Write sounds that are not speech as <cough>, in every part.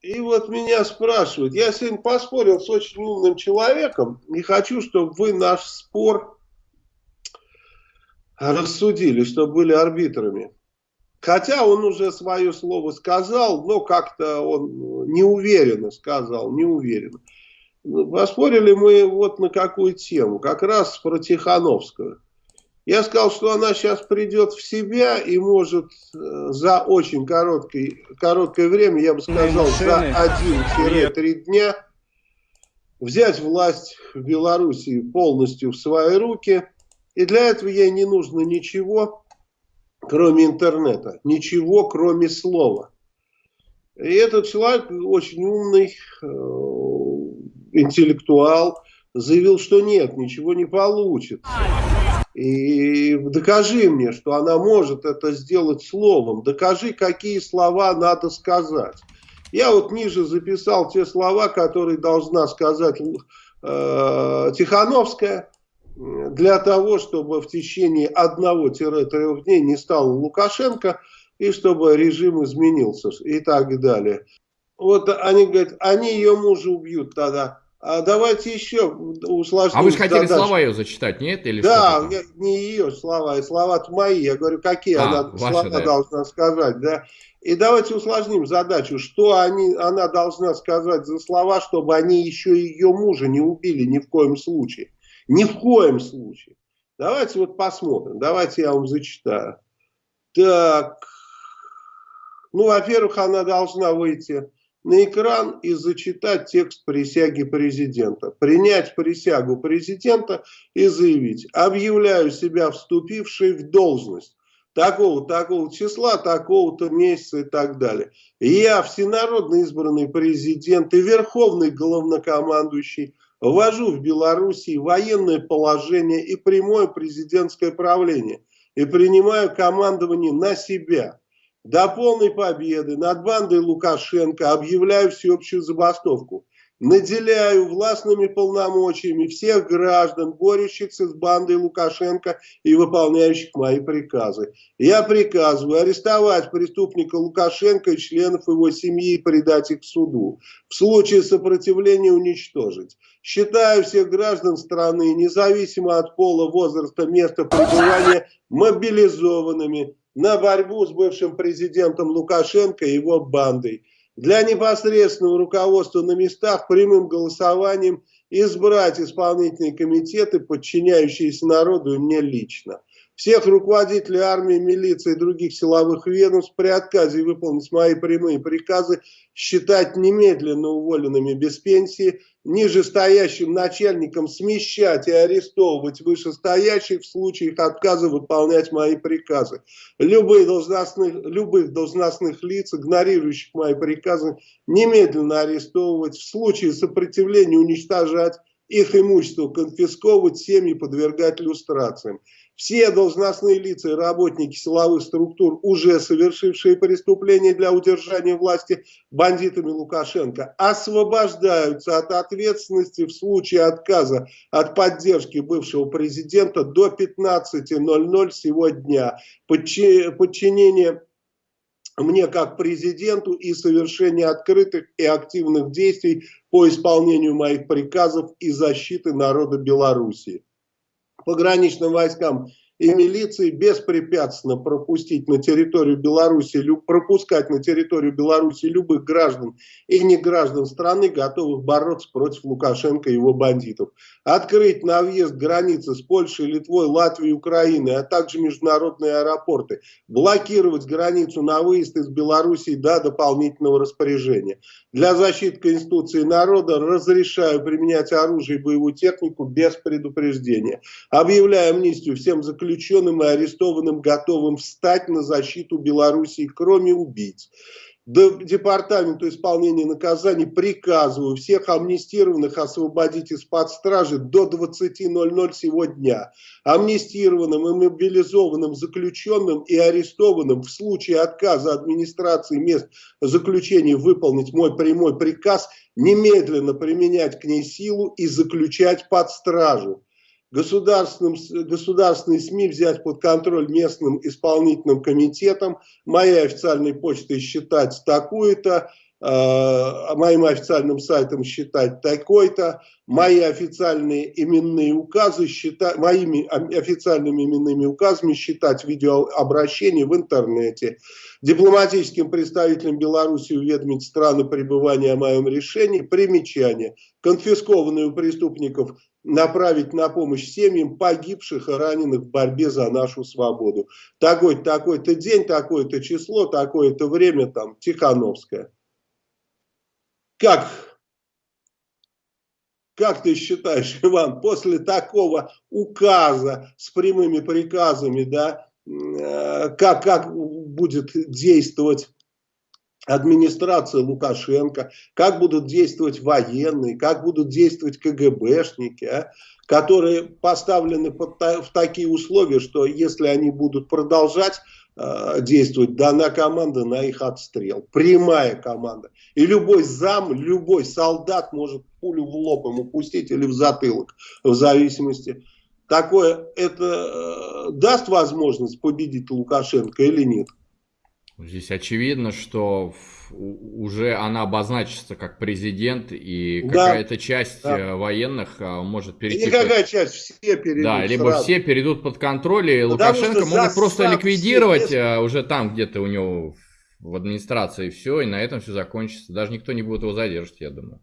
И вот меня спрашивают, я сегодня поспорил с очень умным человеком, не хочу, чтобы вы наш спор рассудили, чтобы были арбитрами. Хотя он уже свое слово сказал, но как-то он неуверенно сказал, неуверенно. Поспорили мы вот на какую тему, как раз про Тихановскую. Я сказал, что она сейчас придет в себя и может э, за очень короткое, короткое время, я бы сказал, за 1-3 дня взять власть в Белоруссии полностью в свои руки. И для этого ей не нужно ничего, кроме интернета. Ничего, кроме слова. И этот человек очень умный, э, интеллектуал, заявил, что нет, ничего не получится. И докажи мне, что она может это сделать словом. Докажи, какие слова надо сказать. Я вот ниже записал те слова, которые должна сказать э, Тихановская для того, чтобы в течение одного-трех дней не стал Лукашенко и чтобы режим изменился и так далее. Вот они говорят, они ее мужа убьют тогда. А давайте еще усложним А вы же хотели задачу. слова ее зачитать, нет? Или да, я, не ее слова, а слова-то мои. Я говорю, какие а, она ваши, слова да. должна сказать, да. И давайте усложним задачу, что они, она должна сказать за слова, чтобы они еще ее мужа не убили ни в коем случае. Ни в коем случае. Давайте вот посмотрим. Давайте я вам зачитаю. Так. Ну, во-первых, она должна выйти на экран и зачитать текст присяги президента. Принять присягу президента и заявить, объявляю себя вступившей в должность такого такого числа, такого-то месяца и так далее. Я всенародно избранный президент и верховный главнокомандующий ввожу в Белоруссии военное положение и прямое президентское правление и принимаю командование на себя. До полной победы над бандой Лукашенко объявляю всеобщую забастовку. Наделяю властными полномочиями всех граждан, борющихся с бандой Лукашенко и выполняющих мои приказы. Я приказываю арестовать преступника Лукашенко и членов его семьи и предать их суду. В случае сопротивления уничтожить. Считаю всех граждан страны, независимо от пола, возраста, места пребывания, мобилизованными на борьбу с бывшим президентом Лукашенко и его бандой. Для непосредственного руководства на местах прямым голосованием избрать исполнительные комитеты, подчиняющиеся народу и мне лично. Всех руководителей армии, милиции и других силовых ведомств при отказе выполнить мои прямые приказы считать немедленно уволенными без пенсии, нижестоящим начальникам смещать и арестовывать вышестоящих в случае их отказа выполнять мои приказы. Любые должностных, любых должностных лиц, игнорирующих мои приказы, немедленно арестовывать, в случае сопротивления уничтожать, их имущество конфисковывать, семьи подвергать иллюстрациям все должностные лица и работники силовых структур, уже совершившие преступления для удержания власти бандитами Лукашенко, освобождаются от ответственности в случае отказа от поддержки бывшего президента до 15.00 сегодня. Подчинение мне как президенту и совершение открытых и активных действий по исполнению моих приказов и защиты народа Белоруссии. Пограничным войскам и милиции беспрепятственно пропустить на территорию Беларуси, пропускать на территорию Беларуси любых граждан и не граждан страны, готовых бороться против Лукашенко и его бандитов. Открыть на въезд границы с Польшей, Литвой, Латвией, Украиной, а также международные аэропорты. Блокировать границу на выезд из Беларуси до дополнительного распоряжения. Для защиты Конституции народа разрешаю применять оружие и боевую технику без предупреждения. Объявляю амнистию всем заключенным заключенным и арестованным готовым встать на защиту Белоруссии, кроме убийц. Департаменту исполнения наказаний приказываю всех амнистированных освободить из-под стражи до 20.00 сегодня. Амнистированным и мобилизованным заключенным и арестованным в случае отказа администрации мест заключения выполнить мой прямой приказ немедленно применять к ней силу и заключать под стражу государственным, государственные СМИ взять под контроль местным исполнительным комитетом, моей официальной почтой считать такую-то, э, моим официальным сайтом считать такой-то, мои официальные именные указы считать, моими официальными именными указами считать видеообращения в интернете, дипломатическим представителям Беларуси уведомить страны пребывания о моем решении, примечание, конфискованные у преступников направить на помощь семьям погибших и раненых в борьбе за нашу свободу. Такой-то такой день, такое-то число, такое-то время, там, Тихановская. Как, как ты считаешь, <laughs> Иван, после такого указа с прямыми приказами, да, э, как, как будет действовать администрация Лукашенко, как будут действовать военные, как будут действовать КГБшники, а, которые поставлены под, в такие условия, что если они будут продолжать э, действовать, дана команда на их отстрел. Прямая команда. И любой зам, любой солдат может пулю в лоб ему пустить или в затылок, в зависимости. Такое, это э, даст возможность победить Лукашенко или нет? Здесь очевидно, что уже она обозначится как президент, и да, какая-то часть да. Э, военных а, может перейти... И никакая под... часть, все перейдут Да, либо сразу. все перейдут под контроль, и Лукашенко могут просто ликвидировать все... Э, уже там где-то у него в администрации все, и на этом все закончится. Даже никто не будет его задерживать, я думаю.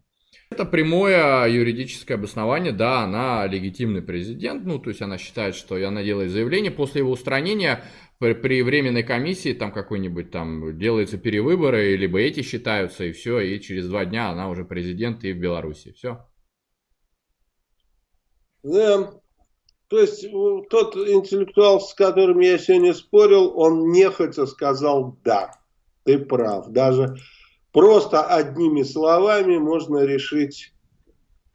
Это прямое юридическое обоснование, да, она легитимный президент, ну, то есть она считает, что она делает заявление, после его устранения при, при временной комиссии там какой-нибудь там делаются перевыборы, либо эти считаются, и все, и через два дня она уже президент и в Беларуси, все. Да, то есть тот интеллектуал, с которым я сегодня спорил, он нехотя сказал «да, ты прав». Даже Просто одними словами можно решить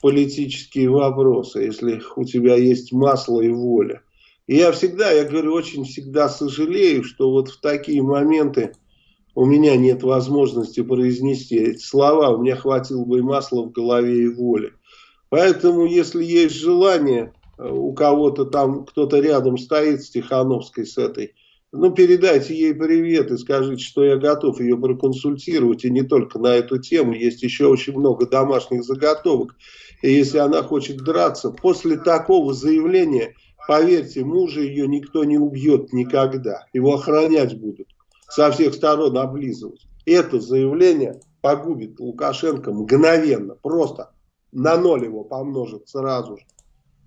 политические вопросы, если у тебя есть масло и воля. И я всегда, я говорю, очень всегда сожалею, что вот в такие моменты у меня нет возможности произнести эти слова, у меня хватило бы и масла в голове и воли. Поэтому, если есть желание, э, у кого-то там, кто-то рядом стоит с Тихановской, с этой, ну, передайте ей привет и скажите, что я готов ее проконсультировать, и не только на эту тему, есть еще очень много домашних заготовок. И если она хочет драться, после такого заявления, поверьте, мужа ее никто не убьет никогда, его охранять будут, со всех сторон облизывать. Это заявление погубит Лукашенко мгновенно, просто на ноль его помножит сразу же.